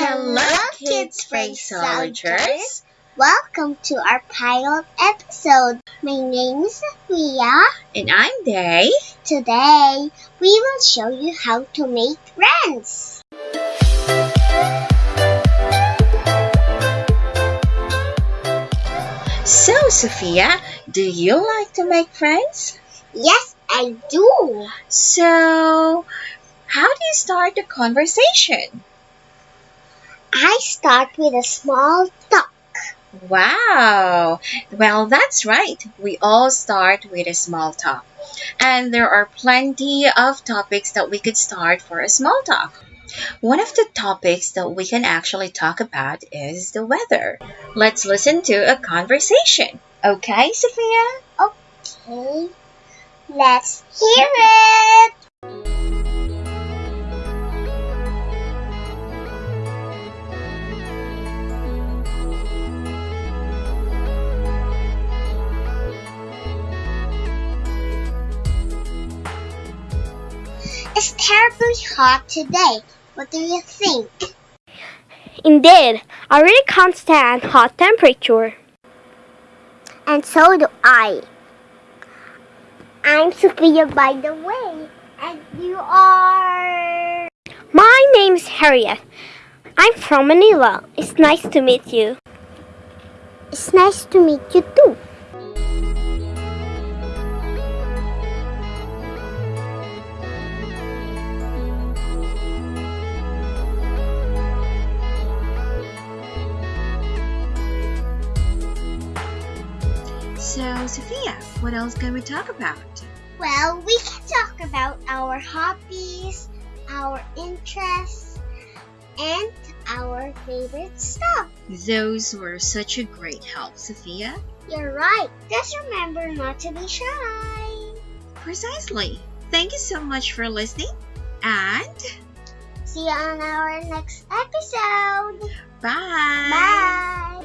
Hello, kids phraseologers. Welcome to our pilot episode. My name is Sophia. And I'm Day. Today, we will show you how to make friends. So, Sophia, do you like to make friends? Yes, I do. So, how do you start the conversation? I start with a small talk. Wow! Well, that's right. We all start with a small talk. And there are plenty of topics that we could start for a small talk. One of the topics that we can actually talk about is the weather. Let's listen to a conversation. Okay, Sophia? Okay, let's hear it. It's terribly hot today. What do you think? Indeed, I really can't stand hot temperature. And so do I. I'm Sophia, by the way. And you are. My name's Harriet. I'm from Manila. It's nice to meet you. It's nice to meet you too. So, Sophia, what else can we talk about? Well, we can talk about our hobbies, our interests, and our favorite stuff. Those were such a great help, Sophia. You're right. Just remember not to be shy. Precisely. Thank you so much for listening. And See you on our next episode. bye. Bye.